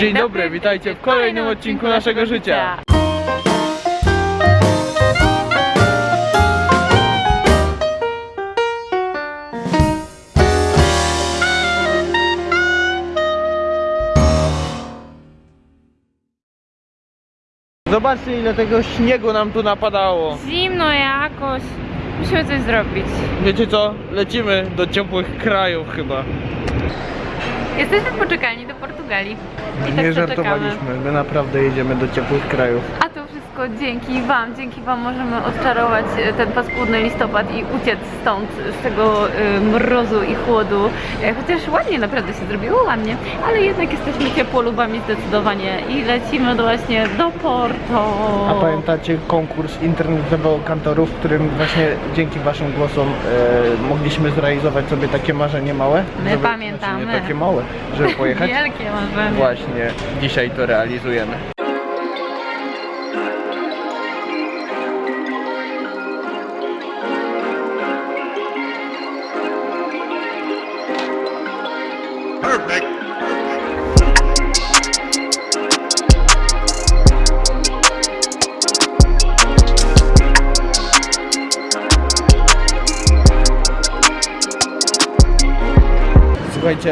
Dzień, dobry, witajcie w kolejnym odcinku naszego życia. Zobaczcie ile tego śniegu nam tu napadało. Zimno jakoś. Musimy coś zrobić. Wiecie co? Lecimy do ciepłych krajów chyba. Jesteśmy poczekalni do Portugalii. I tak Nie to żartowaliśmy, my naprawdę jedziemy do ciepłych krajów. A wszystko dzięki Wam. Dzięki Wam możemy odczarować e, ten paskudny listopad i uciec stąd, z tego e, mrozu i chłodu. E, Chociaż ładnie naprawdę się zrobiło, ładnie. Ale jednak jesteśmy ciepłolubami zdecydowanie i lecimy właśnie do Porto. A pamiętacie konkurs internetowego kantorów, w którym właśnie dzięki waszym głosom e, mogliśmy zrealizować sobie takie marzenie małe? My pamiętamy. Znaczy nie takie małe, żeby pojechać? Wielkie marzenie. Właśnie dzisiaj to realizujemy.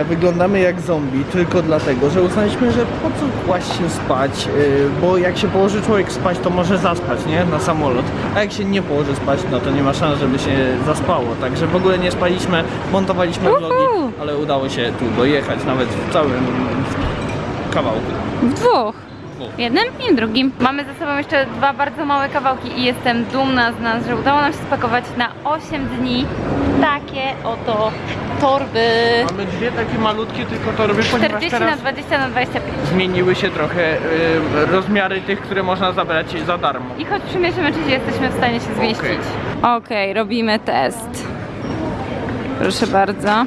Wyglądamy jak zombie tylko dlatego, że uznaliśmy, że po co kłaść się spać, yy, bo jak się położy człowiek spać, to może zaspać, nie? Na samolot. A jak się nie położy spać, no to nie ma szans, żeby się zaspało. Także w ogóle nie spaliśmy, montowaliśmy vlogi, ale udało się tu dojechać, nawet w całym kawałku. W dwóch. Jednym i drugim. Mamy ze sobą jeszcze dwa bardzo małe kawałki i jestem dumna z nas, że udało nam się spakować na 8 dni takie oto torby. Mamy dwie takie malutkie tylko torby, ponieważ 40 teraz na 20 na 25. zmieniły się trochę y, rozmiary tych, które można zabrać za darmo. I choć przymierzymy, czy jesteśmy w stanie się zmieścić. Okej, robimy test. Proszę bardzo.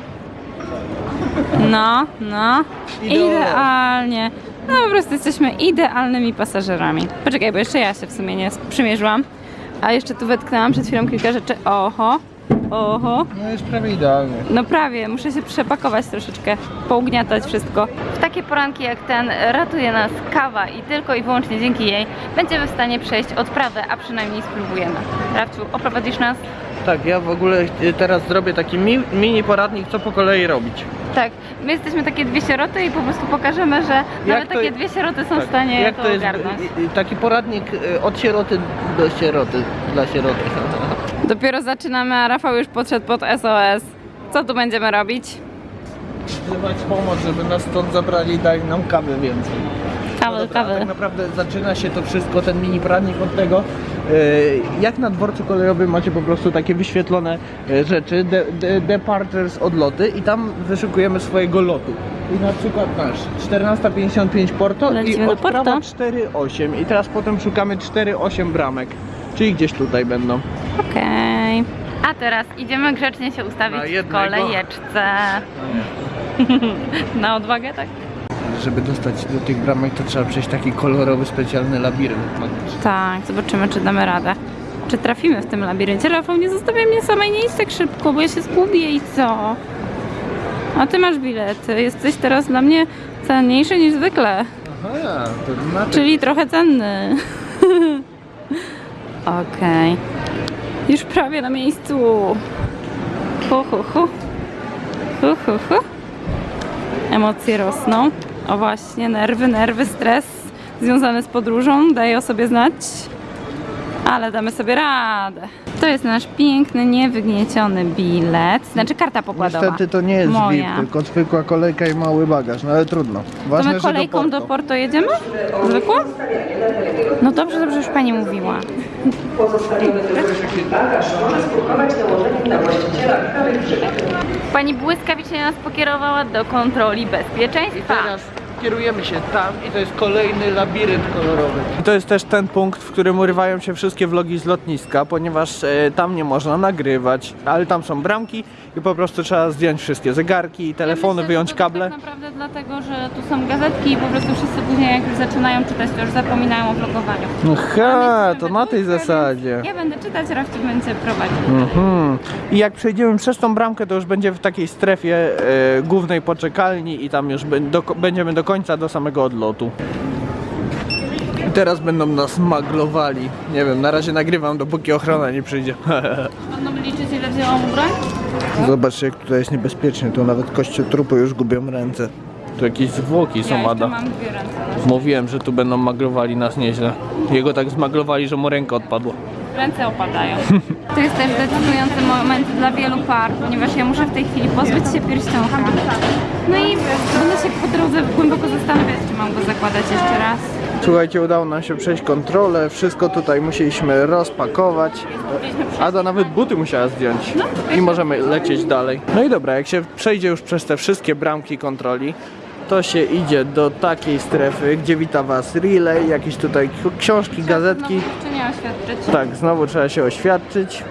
No, no. Idealnie. Idealnie. No po prostu jesteśmy idealnymi pasażerami. Poczekaj, bo jeszcze ja się w sumie nie przymierzyłam. A jeszcze tu wetknęłam przed chwilą kilka rzeczy. Oho, oho. No jest prawie idealnie. No prawie, muszę się przepakować troszeczkę, pougniatać wszystko. W takie poranki jak ten ratuje nas kawa i tylko i wyłącznie dzięki jej będziemy w stanie przejść odprawę, a przynajmniej spróbujemy. Rafciu, oprowadzisz nas? Tak, ja w ogóle y, teraz zrobię taki mi, mini poradnik, co po kolei robić. Tak, my jesteśmy takie dwie sieroty i po prostu pokażemy, że nawet to- takie dwie sieroty są Tak, w stanie jak to, to jest ogarnąć. y, y, taki poradnik od sieroty do sieroty, dla sieroty. Dopiero zaczynamy, a Rafał już podszedł pod SOS. Co tu będziemy robić? Wzywać pomoc, żeby nas stąd zabrali i dali nam kawy więcej. Kawy, No dobra, kawy. Tak naprawdę zaczyna się to wszystko, ten mini poradnik od tego, y, jak na dworcu kolejowym macie po prostu takie wyświetlone y, rzeczy, de, de, departures, odloty i tam wyszukujemy swojego lotu. I na przykład nasz 14.55 Porto Lecimy i do odprawa Porto. 4.8 i teraz potem szukamy 4.8 bramek, czyli gdzieś tutaj będą. Okej. A teraz idziemy grzecznie się ustawić w kolejeczce. Na odwagę, tak? Żeby dostać do tych bramek to trzeba przejść taki kolorowy, specjalny labirynt magiczny. Tak, zobaczymy, czy damy radę. Czy trafimy w tym labiryncie? Rafał, nie zostawiaj mnie samej, nie idź tak szybko, bo ja się zgubię i co? A ty masz bilet. Jesteś teraz dla mnie cenniejszy niż zwykle, Aha, to znaczy... czyli trochę cenny. Okej. Już prawie na miejscu. Hu, hu, hu. Hu, hu, hu. Emocje rosną. O właśnie, nerwy, nerwy, stres związany z podróżą daje o sobie znać. Ale damy sobie radę. To jest nasz piękny, niewygnieciony bilet. Znaczy karta pokładowa. Niestety to nie jest Moja. VIP, tylko zwykła kolejka i mały bagaż, no ale trudno. To Ważne, my że kolejką do do Porto. Porto jedziemy? Zwykłą? No dobrze, dobrze, już pani mówiła. Pani błyskawicznie nas pokierowała do kontroli bezpieczeństwa. Kierujemy się tam i to jest kolejny labirynt kolorowy. I to jest też ten punkt, w którym urywają się wszystkie vlogi z lotniska, ponieważ e, tam nie można nagrywać, ale tam są bramki i po prostu trzeba zdjąć wszystkie zegarki, telefony, Myślę, że wyjąć to kable. Tak naprawdę dlatego, że tu są gazetki i po prostu wszyscy później jak już zaczynają czytać, to już zapominają o vlogowaniu. Aha, Ale to na tej zasadzie. Ja będę czytać, Rafci będzie prowadził. Mhm. I jak przejdziemy przez tą bramkę, to już będzie w takiej strefie e, głównej poczekalni i tam już do, będziemy do końca końca, do samego odlotu. I teraz będą nas maglowali. Nie wiem, na razie nagrywam, dopóki ochrona nie przyjdzie. Będą liczyć ile wzięłam ubrań? Zobaczcie, jak tutaj jest niebezpiecznie. Tu nawet kościotrupy już gubią ręce. Tu jakieś zwłoki Ja są, jeszcze Ada. mam dwie ręce. Mówiłem, że tu będą maglowali nas nieźle. Jego tak zmaglowali, że mu ręka odpadła. Ręce opadają. To jest też decydujący moment dla wielu par, ponieważ ja muszę w tej chwili pozbyć się pierścionka. No i będę się po drodze głęboko zastanawiać, czy mam go zakładać jeszcze raz. Słuchajcie, udało nam się przejść kontrolę. Wszystko tutaj musieliśmy rozpakować. Ada nawet buty musiała zdjąć. I możemy lecieć dalej. No i dobra, jak się przejdzie już przez te wszystkie bramki kontroli, to się idzie do takiej strefy, gdzie wita was relay, jakieś tutaj książki, gazetki. Oświadczyć? Tak, znowu trzeba się oświadczyć.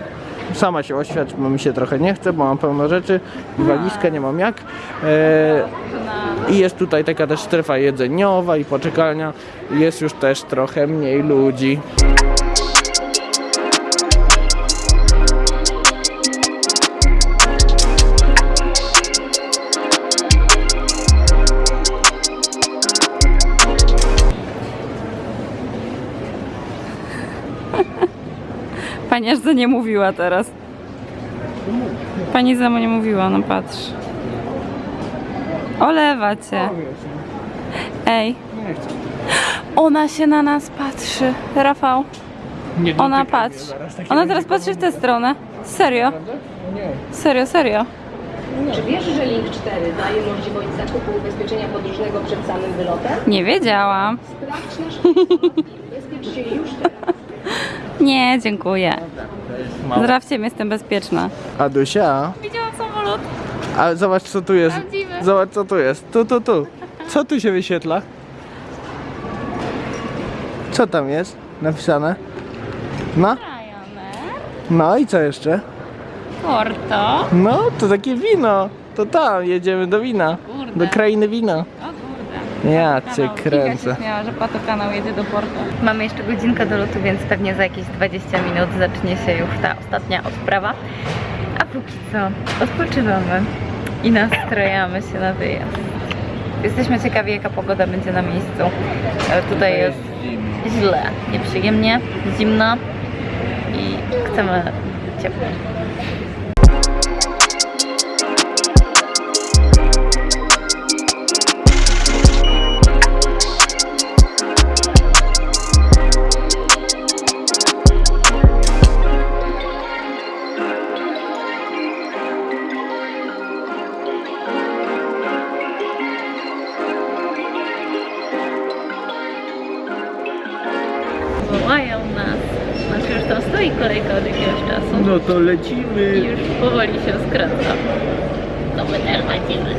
Sama się oświadczyć, bo mi się trochę nie chce, bo mam pełno rzeczy i walizkę nie mam jak. E, I jest tutaj taka też strefa jedzeniowa i poczekalnia. Jest już też trochę mniej ludzi. Pani aż za nie mówiła teraz. Pani za mnie nie mówiła, no patrz. Olewa cię. Ej. Ona się na nas patrzy. Rafał, Nie ona patrzy. Ona teraz patrzy w tę stronę. Serio? Serio, serio. Czy wiesz, że Link 4 daje możliwość zakupu ubezpieczenia podróżnego przed samym wylotem? Nie wiedziałam. Sprawdź nasz ubezpiecz się już teraz. Nie, dziękuję. Mało. Zdrawcie mnie, jestem bezpieczna. Adusia, Widziałam samolot. a zobacz co tu jest. Prawdziwy. Zobacz co tu jest. Tu, tu, tu. Co tu się wyświetla? Co tam jest napisane? No, no i co jeszcze? Porto. No, to takie wino. To tam, jedziemy do wina. Kurde. Do krainy wina. Ja cię kręcę. Śmiała, że Pato kanał jedzie do Porto. Mamy jeszcze godzinkę do lotu, więc pewnie za jakieś 20 minut zacznie się już ta ostatnia odprawa. A póki co odpoczywamy i nastrajamy się na wyjazd. Jesteśmy ciekawi, jaka pogoda będzie na miejscu. E, Tutaj jest źle, nieprzyjemnie, zimno i chcemy ciepło. Stoi kolejka od jakiegoś czasu. No to I lecimy. już powoli się skraca. To my też lecimy.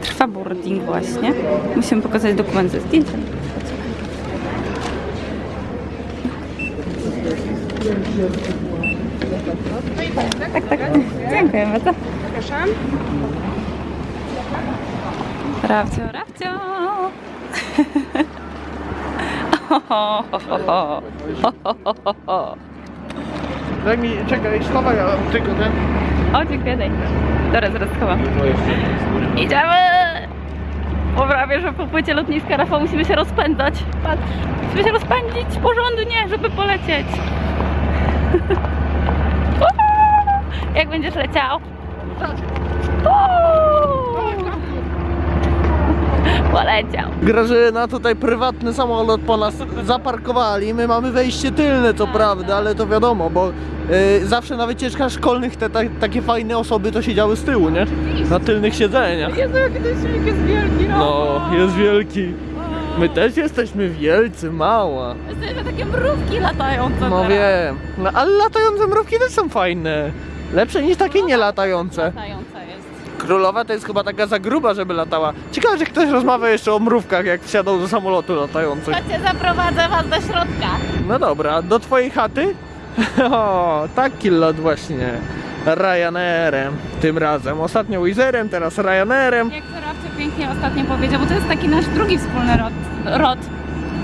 Trwa boarding właśnie. Musimy pokazać dokument ze zdjęciem. Tak, tak. Dziękuję bardzo. Proszę. Rafcio, Rafcio. Daj mi, czekaj, schowaj ja tylko ten. O, dziękuję, daj. Dobra, zaraz schowam. Idziemy! Bo prawie, że po płycie lotniska Rafał musimy się rozpędzać. Patrz, musimy się rozpędzić porządnie, żeby polecieć. Jak będziesz leciał? Uuu! Poleciał. Grażyna, tutaj prywatny samolot po nas zaparkowali. My mamy wejście tylne, co prawda, ale to wiadomo, bo y, zawsze na wycieczkach szkolnych te ta, takie fajne osoby to siedziały z tyłu, nie? Na tylnych siedzeniach. Jezu, jaki ten silnik jest wielki, No, jest wielki. My też jesteśmy wielcy, mała. Jesteśmy takie mrówki latające No teraz. wiem. No, ale latające mrówki też są fajne. Lepsze niż takie nielatające. Latająca jest. Królowa to jest chyba taka za gruba, żeby latała. Ciekawe, że ktoś rozmawia jeszcze o mrówkach, jak wsiadał do samolotu latających. Chodźcie, zaprowadzę was do środka. No dobra, do twojej chaty? O, taki lot właśnie. Ryanairem tym razem. Ostatnio Wizerem, teraz Ryanairem. Jak to Rafcie pięknie ostatnio powiedział, bo to jest taki nasz drugi wspólny rod. rod.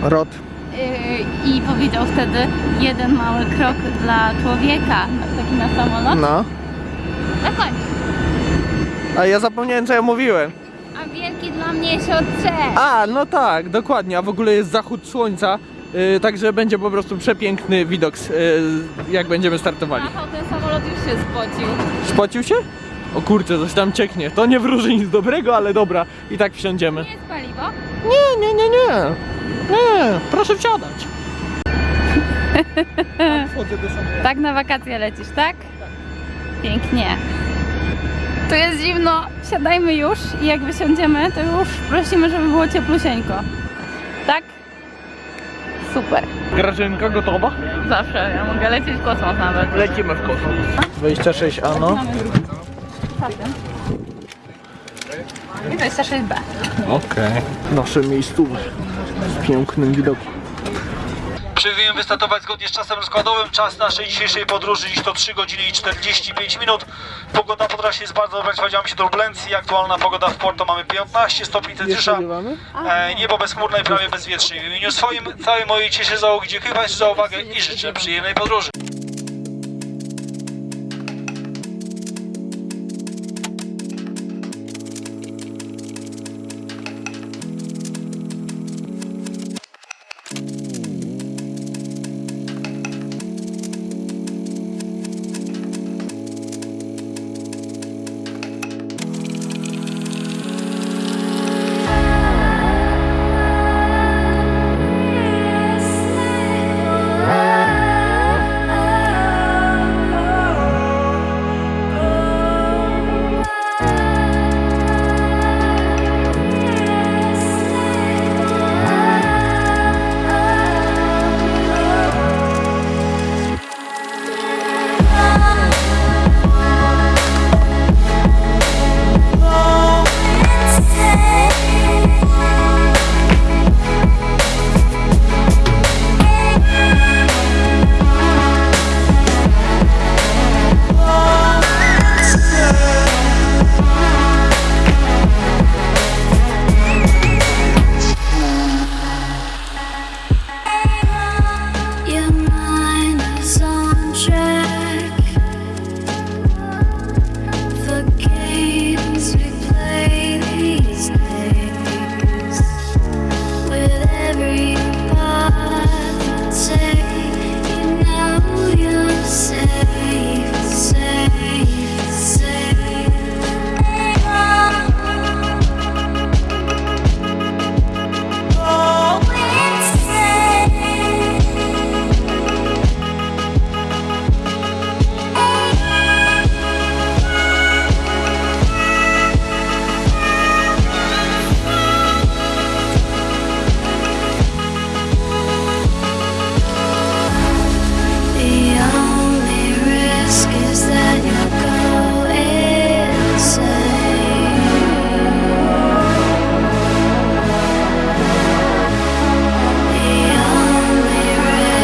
Rot. Yy, I powiedział wtedy jeden mały krok dla człowieka, taki na samolot. No. Na końcu. A ja zapomniałem, co ja mówiłem. A wielki mam nieść od drzew. A, no tak, dokładnie, a w ogóle jest zachód słońca, yy, także będzie po prostu przepiękny widok, yy, jak będziemy startowali. Rafał, ten samolot już się spocił. Spocił się? O kurczę, coś tam cieknie. To nie wróży nic dobrego, ale dobra, i tak wsiądziemy. Nie jest paliwo? Nie, nie, nie, nie. Nie, proszę wsiadać. Wchodzę do samochodu. Tak na wakacje lecisz, tak? Pięknie. Tu jest zimno, siadajmy już i jak wysiądziemy, to już prosimy, żeby było cieplusieńko. Tak? Super. Grażynka gotowa? Zawsze, ja mogę lecieć w kosmos nawet. Lecimy w kosmos. 26 ano. I 26B. Okej. Nasze miejscówki z pięknym widokiem. Przyjmujemy wystartować zgodnie z czasem rozkładowym. Czas naszej dzisiejszej podróży dziś to 3 godziny i 45 minut. Pogoda po trasie jest bardzo dobra, spodziewamy się turbulencji. Aktualna pogoda w Porto mamy 15 stopni Celsjusza. E, niebo bezchmurne i prawie bezwietrzne. W imieniu swoim, całej mojej cieszy załogi dziękuję Państwu za uwagę i życzę przyjemnej podróży.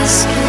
ask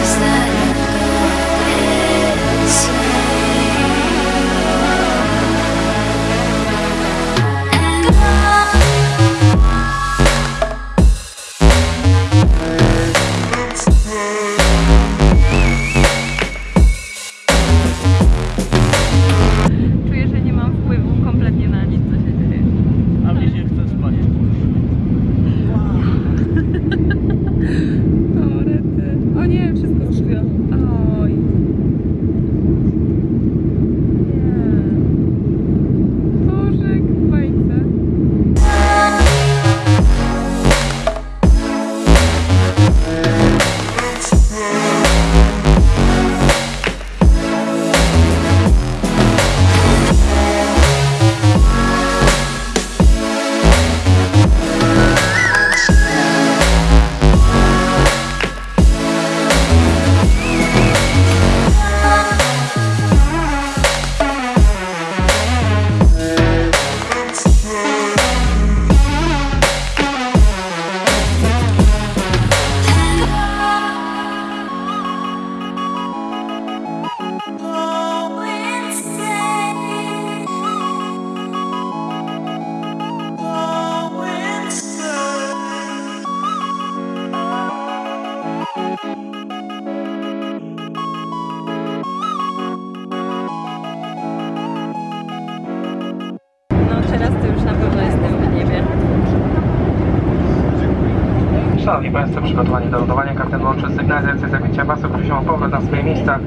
przygotowani do lądowania. Kapitan włączy sygnalizację zapięcia pasów, poziom powrót na swoje miejsca,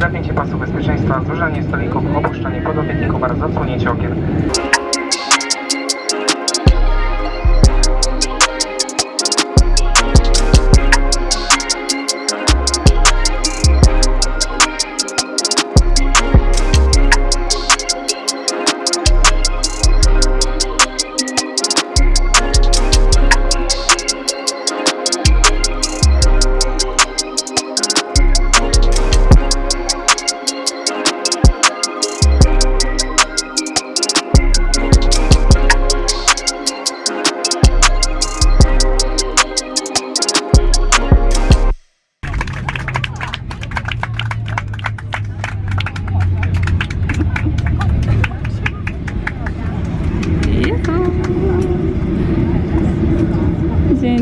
zapięcie pasów bezpieczeństwa, złożenie stolików, opuszczenie podopietników oraz odsłonięcie okien.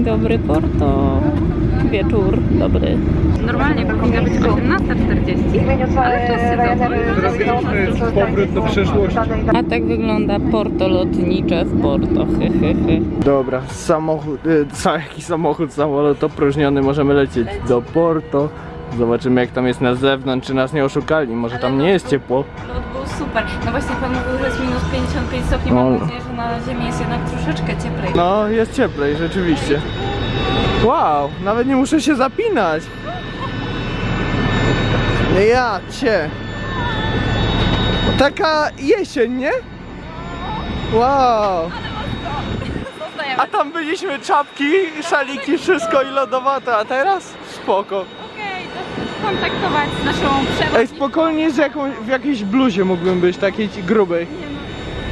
Dobry, Porto. Wieczór dobry. Normalnie powinna być 18.40, ale czas się powrót do przeszłości. A tak wygląda Porto lotnicze w Porto. Dobra, samochód, ca- jaki samochód, samolot opróżniony, możemy lecieć do Porto. Zobaczymy jak tam jest na zewnątrz, czy nas nie oszukali, może tam nie jest ciepło. Lot był super. No właśnie pan mówił, że jest minus 55 stopni. No. Mam nadzieję, że na ziemi jest jednak troszeczkę cieplej. No, jest cieplej, rzeczywiście. Wow, nawet nie muszę się zapinać. Ja cię. Taka jesień, nie? Wow. A tam byliśmy czapki, szaliki, wszystko i lodowate, a teraz spoko. Okej, to kontaktować z naszą Ej, przewodniczką. spokojnie z jaką, w jakiejś bluzie mógłbym być, takiej grubej.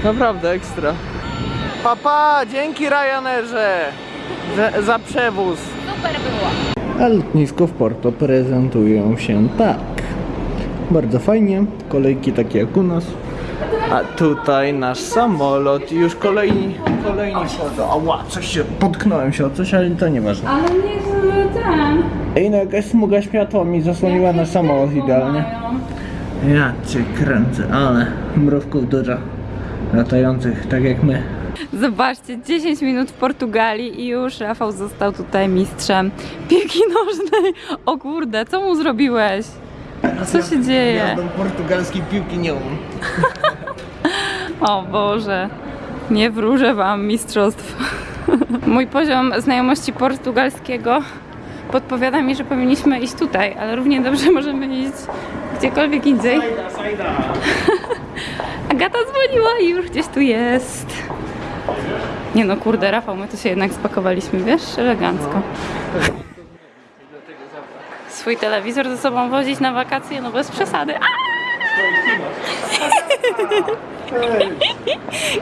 Naprawdę ekstra. Papa, dzięki Ryanerze za, za przewóz. Super było. A lotnisko w Porto prezentują się tak. Bardzo fajnie, kolejki takie jak u nas. A tutaj nasz samolot i już kolejni, kolejni wchodzą. Ała, coś się, potknąłem się o coś, ale to nieważne. Ale nie ten. Ej, no jakaś smuga światła mi zasłoniła nasz samolot idealnie. Ja cię kręcę, ale mrówków dużo. Latających, tak jak my. Zobaczcie, 10 minut w Portugalii i już Rafał został tutaj mistrzem piłki nożnej. O kurde, co mu zrobiłeś? Co się dzieje? Jazdą portugalskiej piłki nie umiem. O Boże, nie wróżę wam mistrzostw. Mój poziom znajomości portugalskiego podpowiada mi, że powinniśmy iść tutaj, ale równie dobrze możemy iść gdziekolwiek indziej. Agata dzwoniła i już gdzieś tu jest. Nie no, kurde, Rafał, my tu się jednak spakowaliśmy, wiesz, elegancko. Swój telewizor ze sobą wozić na wakacje, no bez przesady. A!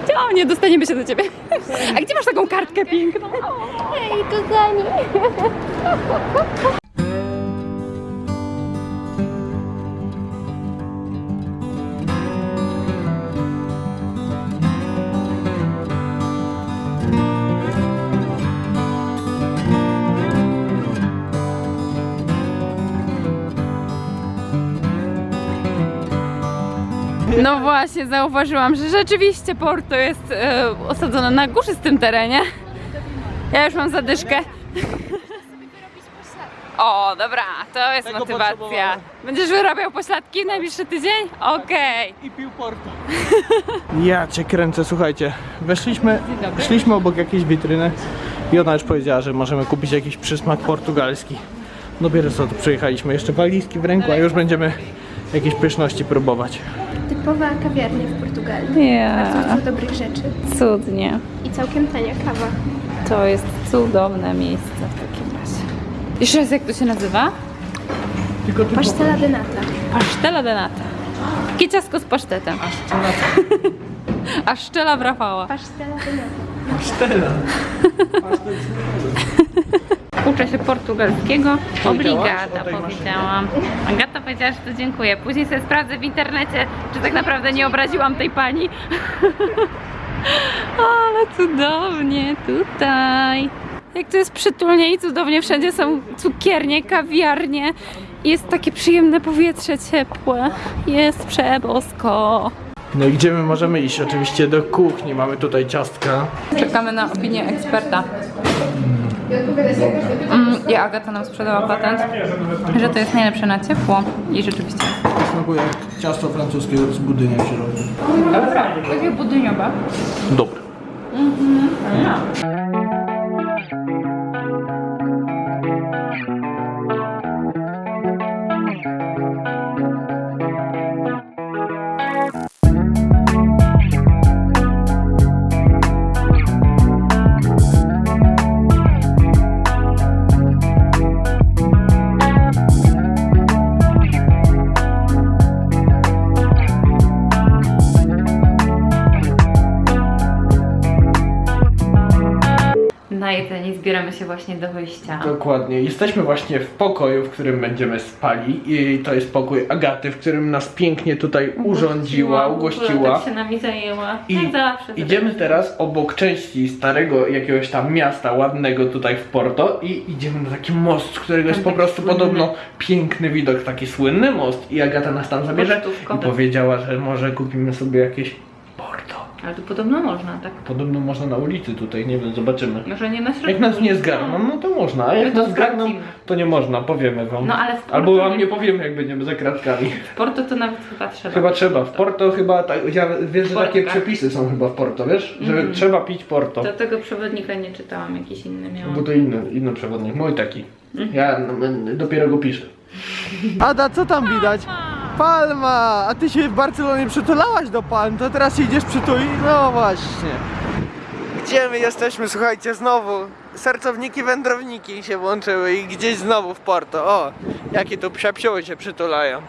Chciałam, nie dostaniemy się do ciebie. A gdzie masz taką kartkę piękną? Hej, kochani! No właśnie, zauważyłam, że rzeczywiście Porto jest e, osadzone na górzystym terenie. Ja już mam zadyszkę. O, dobra, to jest Tego motywacja. potrzebowałem. Będziesz wyrabiał pośladki w najbliższy tydzień? Okej. I pił Porto. Ja cię kręcę, słuchajcie. Weszliśmy, szliśmy obok jakiejś witryny i ona już powiedziała, że możemy kupić jakiś przysmak portugalski. Dopiero co tu przyjechaliśmy, jeszcze walizki w ręku, a już będziemy jakieś pyszności próbować. Typowa kawiarnia w Portugalii. Ja, Dużo dobrych rzeczy. cudnie. I całkiem tania kawa. To jest cudowne miejsce w takim razie. Jeszcze raz, jak to się nazywa? Tylko ty Pasztela de nata. Pasztela de nata. Takie ciastko z pasztetem. A szczela w Rafała. Pasztela de nata. Pasztela. Uczę się portugalskiego. Powiedziałaś Obrigada o tej powiedziałam. Agata powiedziała, że to dziękuję. Później sobie sprawdzę w internecie, czy tak naprawdę nie obraziłam tej pani. Ale cudownie tutaj. Jak to jest przytulnie i cudownie, wszędzie są cukiernie, kawiarnie. Jest takie przyjemne powietrze ciepłe. Jest przebosko. No i gdzie my możemy iść? Oczywiście do kuchni. Mamy tutaj ciastka. Czekamy na opinię eksperta. Mm, I Agata nam sprzedała patent, że to jest najlepsze na ciepło i rzeczywiście. Smakuje jak ciasto francuskie z budynia w środku. Dobra, takie budyniowe. Dobre. Na zbieramy się właśnie do wyjścia. Dokładnie. Jesteśmy właśnie w pokoju, w którym będziemy spali i to jest pokój Agaty, w którym nas pięknie tutaj urządziła, ugościła. Tak się nami zajęła. I Jak zawsze. idziemy teraz obok części starego jakiegoś tam miasta ładnego tutaj w Porto i idziemy na taki most, z którego jest po prostu podobno piękny widok, taki słynny most i Agata nas tam zabierze i powiedziała, że może kupimy sobie jakieś Porto. Ale tu podobno można, tak? Podobno można na ulicy tutaj, nie wiem, zobaczymy. Może nie na środku. Jak nas nie zgarną, no to można, a jak My to nas zgarną, sprawdzimy. to nie można, powiemy wam. No, ale w Porto Albo wam nie- powiemy, jak będziemy za kratkami. W Porto to nawet chyba trzeba. Chyba trzeba. W Porto chyba, tak, ja, wiesz, że takie tak? przepisy są chyba w Porto, wiesz? Że Mhm. trzeba pić Porto. Do tego przewodnika nie czytałam, jakiś inny miałam. Bo to inny, inny przewodnik, mój taki. Mhm. Ja no, m, dopiero go piszę. Ada, co tam widać? Palma! A ty się w Barcelonie przytulałaś do palm, to teraz idziesz przytuli? No właśnie. Gdzie my jesteśmy? Słuchajcie, znowu sercowniki, wędrowniki się włączyły i gdzieś znowu w Porto. O, jakie tu psiapsioły się przytulają.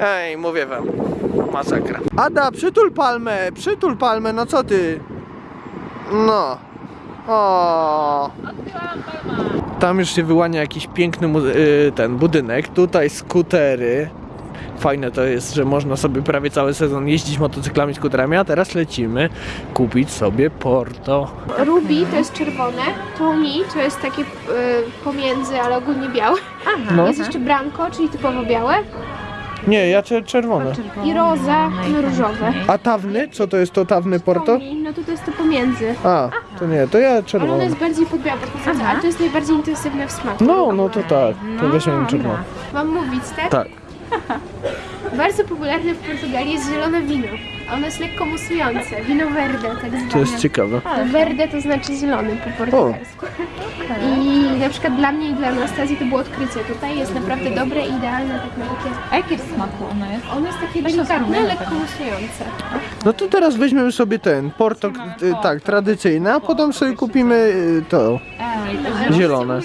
Ej, mówię wam, masakra. Ada, przytul palmę, przytul palmę, no co ty? No. O. Tam już się wyłania jakiś piękny y, ten budynek. Tutaj skutery. Fajne to jest, że można sobie prawie cały sezon jeździć motocyklami, skuterami, a teraz lecimy kupić sobie Porto. Ruby to jest czerwone, Tony to jest takie y, pomiędzy, ale ogólnie białe. No. Jest jeszcze Branco, czyli typowo białe. Nie, ja cze- czerwone. I roza, i różowe. A tawny? Co to jest to tawny Porto? Tony, no to to jest to pomiędzy. A, to nie, to ja Ale ono czerwone. jest bardziej pod białe podchodzące, ale to jest najbardziej intensywne w smaku. No, no to tak. To weźmiemy czerwone. Mam mówić, tak? Tak. Bardzo popularne w Portugalii jest zielone wino. Ono jest lekko musujące. Wino verde, tak zwane. To jest ciekawe. To Verde to znaczy zielony po portugalsku. I na przykład dla mnie i dla Anastazji to było odkrycie. Tutaj jest naprawdę dobre i idealne tak na takie... A jakie w smaku ono jest? Ono jest takie delikatne, lekko musujące. No to teraz weźmiemy sobie ten Porto, y, tak, tradycyjny, a potem sobie kupimy y, to zielone.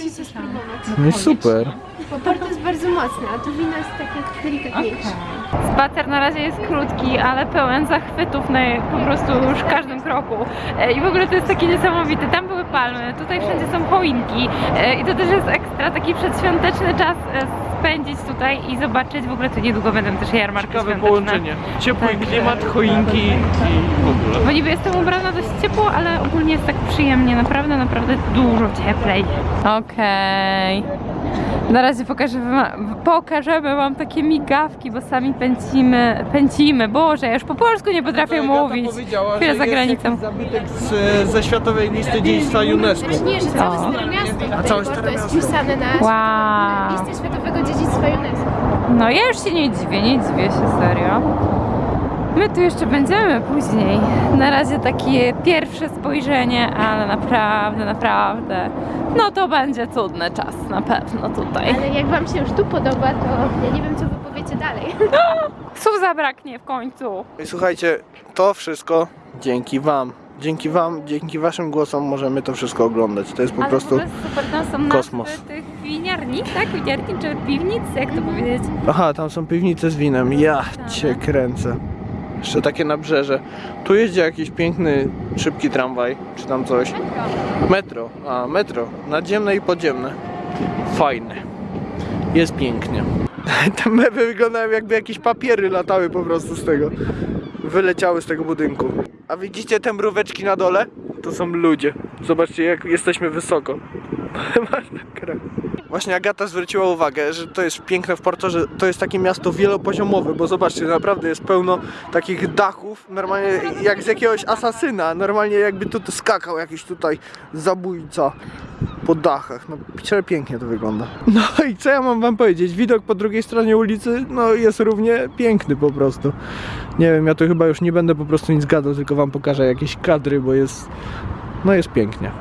No i super. Bo Porto jest bardzo mocne, a to wino jest takie delikatniejsze. Spacer na razie jest krótki, ale pełen zachwytów na po prostu już każdym kroku. E, I w ogóle to jest takie niesamowite. Tam były palmy, tutaj wszędzie są choinki E, i to też jest ekstra taki przedświąteczny czas e, spędzić tutaj i zobaczyć. W ogóle tu niedługo będą też jarmarki Ciekawe świąteczne. połączenie. Ciepły Także- klimat, choinki i w ogóle. Bo niby jestem ubrana dość ciepło, ale ogólnie jest tak przyjemnie, naprawdę, naprawdę dużo cieplej. Okej. Na razie pokażemy wam, pokażemy wam takie migawki, bo sami pęcimy, pęcimy. Boże, ja już po polsku nie potrafię mówić. Chwilę za granicą. zabytek z, ze Światowej Listy Dziedzictwa UNESCO. Nie, że całe O. Stare Miasto tutaj, całe Stare jest Miasto. wpisane na Wow. listę Światowego Dziedzictwa UNESCO. No ja już się nie dziwię, nie dziwię się serio. My tu jeszcze będziemy później. Na razie takie pierwsze spojrzenie, ale naprawdę, naprawdę. No to będzie cudny czas na pewno tutaj. Ale jak wam się już tu podoba, to ja nie wiem, co wy powiecie dalej. Słów zabraknie w końcu. I słuchajcie, to wszystko dzięki wam. Dzięki wam, dzięki waszym głosom możemy to wszystko oglądać. To jest po Ale prostu... super, tam są kosmos. nazwy tych winiarni, tak? Winiarni czy piwnic, jak to powiedzieć? Aha, tam są piwnice z winem. Ja cię kręcę. Jeszcze takie nabrzeże. Tu jeździ jakiś piękny, szybki tramwaj, czy tam coś. Metro. A, metro. Nadziemne i podziemne. Fajne. Jest pięknie. Te mewy wyglądają jakby jakieś papiery latały po prostu z tego. Wyleciały z tego budynku. A widzicie te mróweczki na dole? To są ludzie. Zobaczcie jak jesteśmy wysoko. Właśnie Agata zwróciła uwagę, że to jest piękne w Porto, że to jest takie miasto wielopoziomowe, bo zobaczcie, naprawdę jest pełno takich dachów, normalnie jak z jakiegoś asasyna, normalnie jakby tu skakał jakiś tutaj zabójca. Po dachach. No pięknie to wygląda. No i co ja mam wam powiedzieć? Widok po drugiej stronie ulicy no jest równie piękny po prostu. Nie wiem, ja tu chyba już nie będę po prostu nic gadał, tylko wam pokażę jakieś kadry, bo jest no jest pięknie.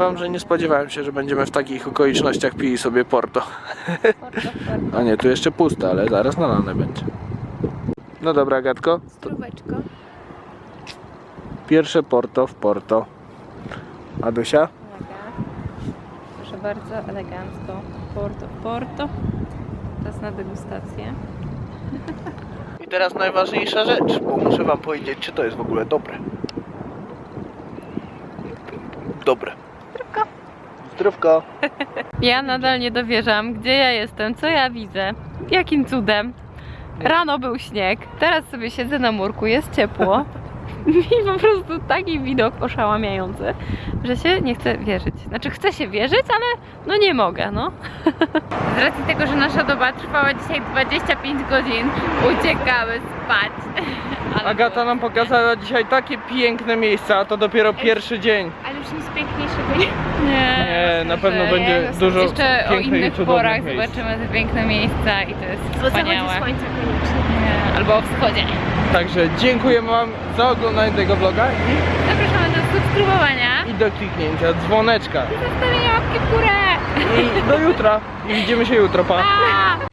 Wam, że nie spodziewałem się, że będziemy w takich okolicznościach pili sobie Porto. A nie, tu jeszcze puste, ale zaraz nalane będzie. No dobra, Gatko. Stróweczko. Pierwsze Porto w Porto. Adusia? Proszę bardzo, elegancko. Porto, Porto. Czas na degustację. I teraz najważniejsza rzecz, bo muszę wam powiedzieć, czy to jest w ogóle dobre. Dobre. Zdrówko. Ja nadal nie dowierzam, gdzie ja jestem, co ja widzę, jakim cudem. Rano był śnieg, teraz sobie siedzę na murku, jest ciepło. I po prostu taki widok oszałamiający, że się nie chce wierzyć. Znaczy chcę się wierzyć, ale no nie mogę, no. Z racji tego, że nasza doba trwała dzisiaj 25 godzin, uciekamy spać. Agata nam pokazała dzisiaj takie piękne miejsca, a to dopiero pierwszy dzień. Ale już nic piękniejszego nie Nie, Nie, na pewno będzie ja- dużo Jeszcze o pięknych i innych cudownych porach miejsc. zobaczymy te piękne miejsca i to jest O zachodzie wspaniałe. słońca koniecznie. Nie, Albo o wschodzie. Także dziękuję wam za oglądanie tego vloga Zapraszamy do subskrybowania. i, i do kliknięcia dzwoneczka. Zostawienia łapki w górę. I do jutra. I widzimy się jutro, pa. Pa!